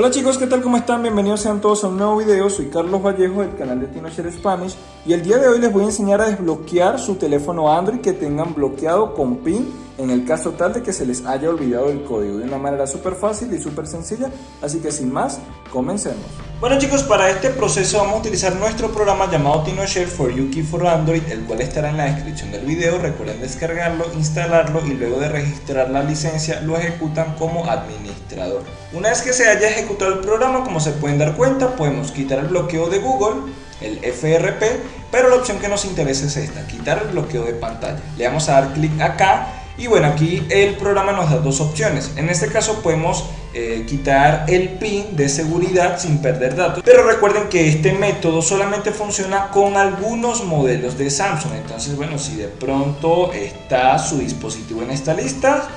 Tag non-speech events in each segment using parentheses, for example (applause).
Hola chicos, ¿qué tal? ¿Cómo están? Bienvenidos sean todos a un nuevo video. Soy Carlos Vallejo del canal de TinoShare Spanish y el día de hoy les voy a enseñar a desbloquear su teléfono Android que tengan bloqueado con PIN en el caso tal de que se les haya olvidado el código de una manera súper fácil y súper sencilla. Así que sin más, comencemos. Bueno chicos, para este proceso vamos a utilizar nuestro programa llamado TinoShare for You Key for Android, el cual estará en la descripción del video. Recuerden descargarlo, instalarlo y luego de registrar la licencia lo ejecutan como administrador. Una vez que se haya ejecutado el programa, como se pueden dar cuenta, podemos quitar el bloqueo de Google, el FRP, pero la opción que nos interesa es esta, quitar el bloqueo de pantalla. Le vamos a dar clic acá y bueno, aquí el programa nos da dos opciones. En este caso podemos eh, quitar el PIN de seguridad sin perder datos. Pero recuerden que este método solamente funciona con algunos modelos de Samsung. Entonces, bueno, si de pronto está su dispositivo en esta lista,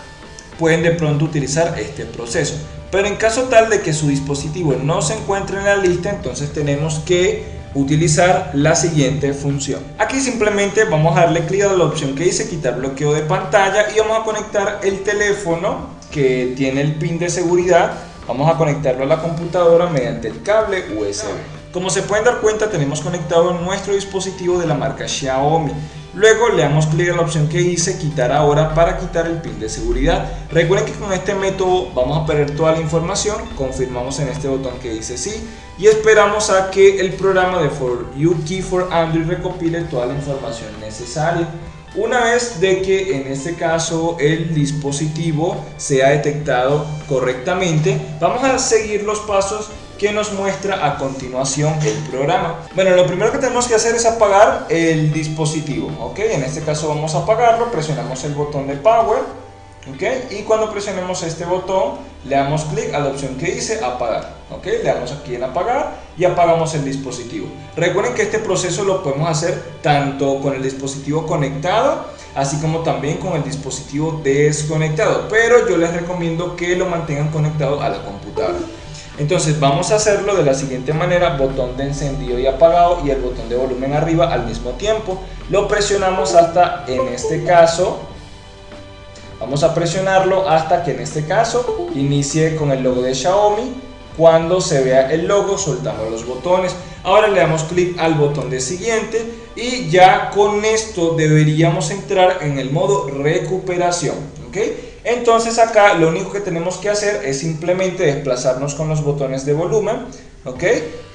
pueden de pronto utilizar este proceso. Pero en caso tal de que su dispositivo no se encuentre en la lista, entonces tenemos que utilizar la siguiente función. Aquí simplemente vamos a darle clic a la opción que dice quitar bloqueo de pantalla y vamos a conectar el teléfono que tiene el pin de seguridad. Vamos a conectarlo a la computadora mediante el cable USB. Como se pueden dar cuenta tenemos conectado nuestro dispositivo de la marca Xiaomi. Luego le damos clic a la opción que dice quitar ahora para quitar el pin de seguridad. Recuerden que con este método vamos a perder toda la información, confirmamos en este botón que dice sí y esperamos a que el programa de For You Key for Android recopile toda la información necesaria. Una vez de que en este caso el dispositivo sea detectado correctamente, vamos a seguir los pasos que nos muestra a continuación el programa. Bueno, lo primero que tenemos que hacer es apagar el dispositivo, ¿ok? En este caso vamos a apagarlo, presionamos el botón de Power, ¿ok? Y cuando presionemos este botón, le damos clic a la opción que dice apagar, ¿ok? Le damos aquí en apagar y apagamos el dispositivo. Recuerden que este proceso lo podemos hacer tanto con el dispositivo conectado, así como también con el dispositivo desconectado, pero yo les recomiendo que lo mantengan conectado a la computadora. Entonces vamos a hacerlo de la siguiente manera, botón de encendido y apagado y el botón de volumen arriba al mismo tiempo. Lo presionamos hasta, en este caso, vamos a presionarlo hasta que en este caso inicie con el logo de Xiaomi. Cuando se vea el logo soltamos los botones. Ahora le damos clic al botón de siguiente y ya con esto deberíamos entrar en el modo recuperación. ¿okay? Entonces acá lo único que tenemos que hacer es simplemente desplazarnos con los botones de volumen, ¿ok?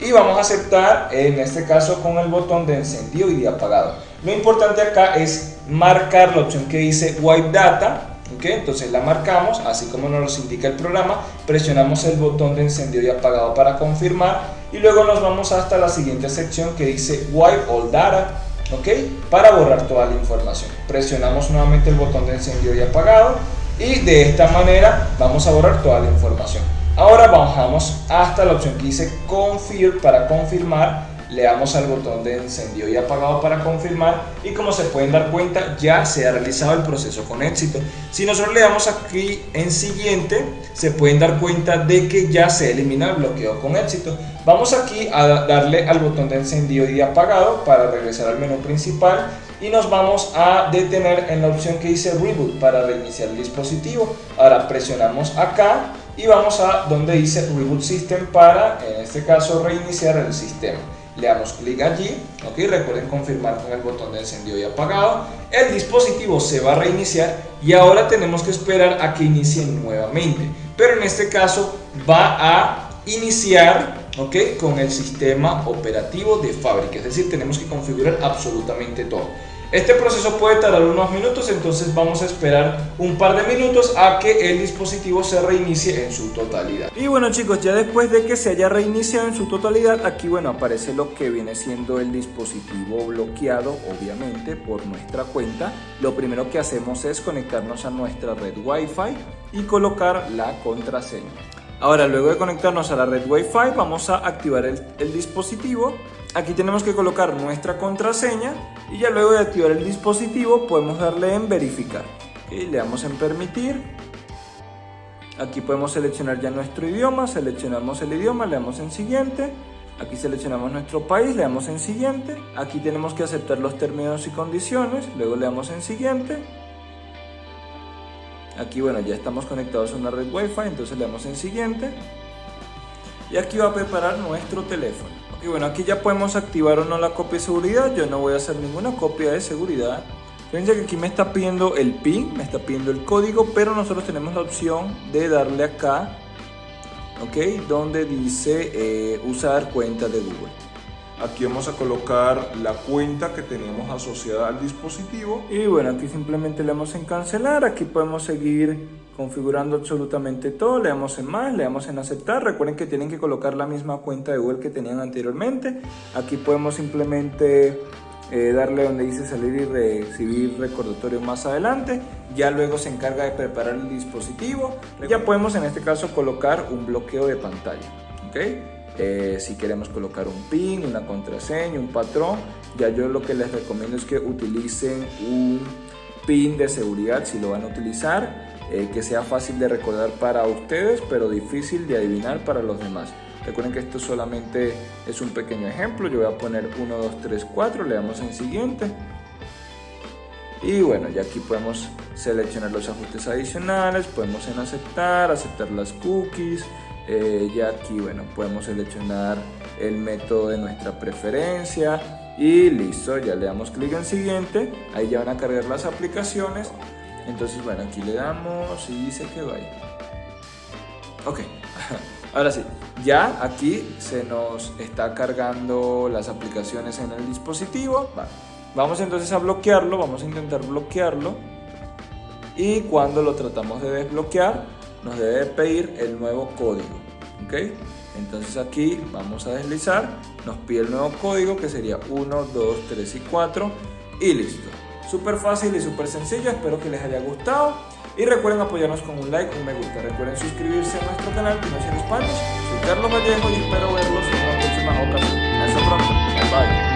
Y vamos a aceptar, en este caso con el botón de encendido y de apagado. Lo importante acá es marcar la opción que dice Wipe Data, Entonces la marcamos, así como nos indica el programa, presionamos el botón de encendido y apagado para confirmar y luego nos vamos hasta la siguiente sección que dice Wipe All Data, ¿ok? Para borrar toda la información. Presionamos nuevamente el botón de encendido y apagado y de esta manera vamos a borrar toda la información. Ahora bajamos hasta la opción que dice Confirm para confirmar, le damos al botón de encendido y apagado para confirmar y como se pueden dar cuenta ya se ha realizado el proceso con éxito. Si nosotros le damos aquí en siguiente se pueden dar cuenta de que ya se elimina el bloqueo con éxito. Vamos aquí a darle al botón de encendido y apagado para regresar al menú principal y nos vamos a detener en la opción que dice Reboot para reiniciar el dispositivo. Ahora presionamos acá y vamos a donde dice Reboot System para, en este caso, reiniciar el sistema. Le damos clic allí, ok, recuerden confirmar con el botón de encendido y apagado. El dispositivo se va a reiniciar y ahora tenemos que esperar a que inicie nuevamente. Pero en este caso va a iniciar ¿ok? Con el sistema operativo de fábrica, es decir, tenemos que configurar absolutamente todo. Este proceso puede tardar unos minutos, entonces vamos a esperar un par de minutos a que el dispositivo se reinicie en su totalidad. Y bueno chicos, ya después de que se haya reiniciado en su totalidad, aquí bueno aparece lo que viene siendo el dispositivo bloqueado, obviamente, por nuestra cuenta. Lo primero que hacemos es conectarnos a nuestra red Wi-Fi y colocar la contraseña. Ahora, luego de conectarnos a la red Wi-Fi, vamos a activar el, dispositivo. Aquí tenemos que colocar nuestra contraseña y ya luego de activar el dispositivo podemos darle en verificar. y Le damos en permitir. Aquí podemos seleccionar ya nuestro idioma, seleccionamos el idioma, le damos en siguiente. Aquí seleccionamos nuestro país, le damos en siguiente. Aquí tenemos que aceptar los términos y condiciones, luego le damos en siguiente. Aquí, bueno, ya estamos conectados a una red Wi-Fi, entonces le damos en siguiente. y aquí va a preparar nuestro teléfono. Ok, bueno, aquí ya podemos activar o no la copia de seguridad. Yo no voy a hacer ninguna copia de seguridad. Fíjense que aquí me está pidiendo el PIN, me está pidiendo el código, pero nosotros tenemos la opción de darle acá, ok, donde dice eh, usar cuenta de Google. Aquí vamos a colocar la cuenta que teníamos asociada al dispositivo. Y bueno, aquí simplemente le damos en cancelar. Aquí podemos seguir configurando absolutamente todo. Le damos en más, le damos en aceptar. Recuerden que tienen que colocar la misma cuenta de Google que tenían anteriormente. Aquí podemos simplemente eh, darle donde dice salir y recibir recordatorio más adelante. Ya luego se encarga de preparar el dispositivo. Ya podemos en este caso colocar un bloqueo de pantalla. ¿ok? Eh, si queremos colocar un PIN, una contraseña, un patrón, ya yo lo que les recomiendo es que utilicen un PIN de seguridad si lo van a utilizar, eh, que sea fácil de recordar para ustedes, pero difícil de adivinar para los demás. Recuerden que esto solamente es un pequeño ejemplo, yo voy a poner 1, 2, 3, 4, le damos en siguiente. Y bueno, ya aquí podemos seleccionar los ajustes adicionales, podemos en aceptar, aceptar las cookies, eh, ya aquí, bueno, podemos seleccionar el método de nuestra preferencia y listo, ya le damos clic en siguiente, ahí ya van a cargar las aplicaciones. Entonces, bueno, aquí le damos y dice que vaya. Ok, (laughs) ahora sí, ya aquí se nos está cargando las aplicaciones en el dispositivo. Vamos entonces a bloquearlo, vamos a intentar bloquearlo. Y cuando lo tratamos de desbloquear, nos debe pedir el nuevo código. ¿ok? Entonces aquí vamos a deslizar, nos pide el nuevo código que sería 1, 2, 3 y 4 y listo. Súper fácil y súper sencillo, espero que les haya gustado y recuerden apoyarnos con un like, un me gusta. Recuerden suscribirse a nuestro canal Financiero Spanish. Soy Carlos Vallejo y espero verlos en una próxima ocasión. Hasta pronto. Bye.